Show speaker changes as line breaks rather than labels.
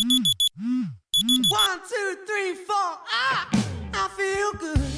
One, two, three, four. Ah, I feel good.